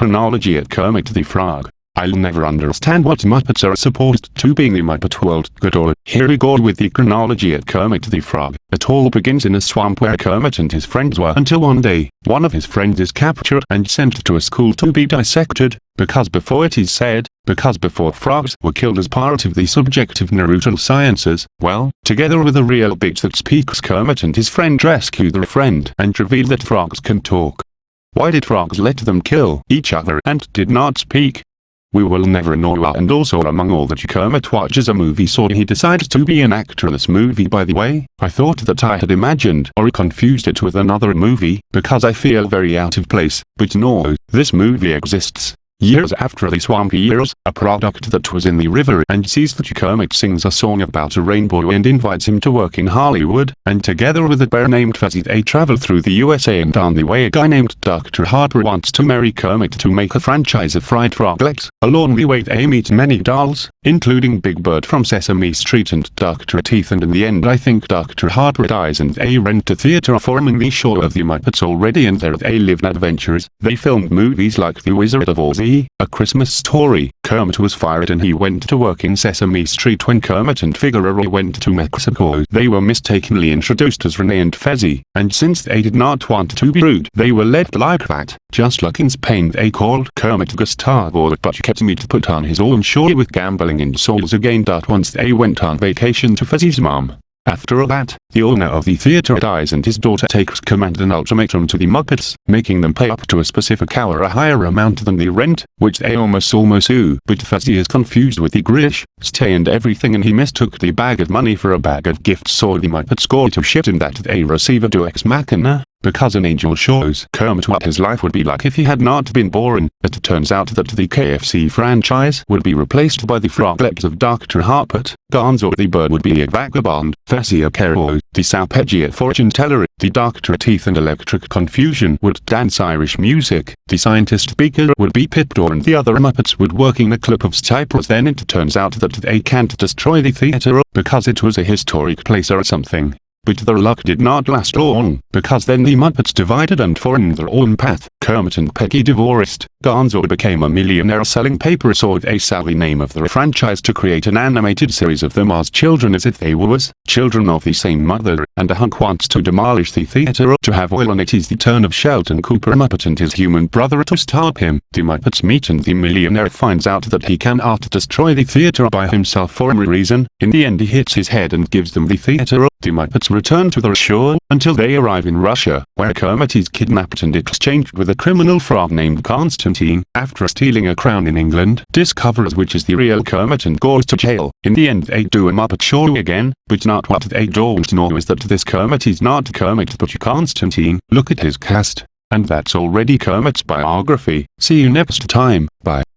chronology at Kermit the Frog. I'll never understand what Muppets are supposed to be in the Muppet world. Good old, here we go with the chronology at Kermit the Frog. It all begins in a swamp where Kermit and his friends were until one day, one of his friends is captured and sent to a school to be dissected, because before it is said, because before frogs were killed as part of the subjective Naruto sciences, well, together with a real bitch that speaks Kermit and his friend rescue their friend and reveal that frogs can talk. Why did frogs let them kill each other and did not speak? We will never know ah, and also among all that Kermit watches a movie so he decides to be an actor in this movie by the way, I thought that I had imagined or confused it with another movie, because I feel very out of place, but no, this movie exists. Years after the swampy years, a product that was in the river and sees that Kermit sings a song about a rainbow and invites him to work in Hollywood, and together with a bear named Fozzie they travel through the USA and on the way a guy named Dr. Harper wants to marry Kermit to make a franchise of fried froglets. Along the way they meet many dolls, including Big Bird from Sesame Street and Dr. Teeth and in the end I think Dr. Harper dies and they rent a theater forming the show of the Muppets already and there they live adventures. They filmed movies like The Wizard of Oz a Christmas Story, Kermit was fired and he went to work in Sesame Street when Kermit and Figaro went to Mexico. They were mistakenly introduced as Rene and Fezzi, and since they did not want to be rude, they were left like that. Just like in Spain they called Kermit Gustavo but kept me to put on his own show with gambling in souls again. Once they went on vacation to Fezzi's mom, after all that, the owner of the theater dies and his daughter takes command and ultimatum to the Muppets, making them pay up to a specific hour a higher amount than the rent, which they almost almost do. But Fozzie is confused with the Grish, stay and everything and he mistook the bag of money for a bag of gifts so the Muppets go to shit in that they receive a Deus Ex Machina, because an angel shows Kermit what his life would be like if he had not been born, it turns out that the KFC franchise would be replaced by the froglets of Dr. Harpert, Gonzo the bird would be a vagabond, Fessy a Caro, the Salpegia fortune teller, the Doctor Teeth and Electric Confusion would dance Irish music, the scientist speaker would be Pipdor and the other Muppets would working the clip of Cyprus then it turns out that they can't destroy the theater because it was a historic place or something. But their luck did not last long, because then the Muppets divided and formed their own path. Kermit and Peggy divorced. Gonzo became a millionaire selling paper they sell the name of the franchise to create an animated series of them as children as if they were was children of the same mother, and a hunk wants to demolish the theater to have oil and it is the turn of Sheldon Cooper Muppet and his human brother to stop him. The Muppets meet and the millionaire finds out that he cannot destroy the theater by himself for any reason. In the end he hits his head and gives them the theater. The Muppets return to their shore, until they arrive in Russia, where Kermit is kidnapped and exchanged with a criminal frog named Constantine, after stealing a crown in England, discovers which is the real Kermit and goes to jail. In the end they do a Muppet show again, but not what they don't know is that this Kermit is not Kermit but Constantine, look at his cast. And that's already Kermit's biography. See you next time, bye.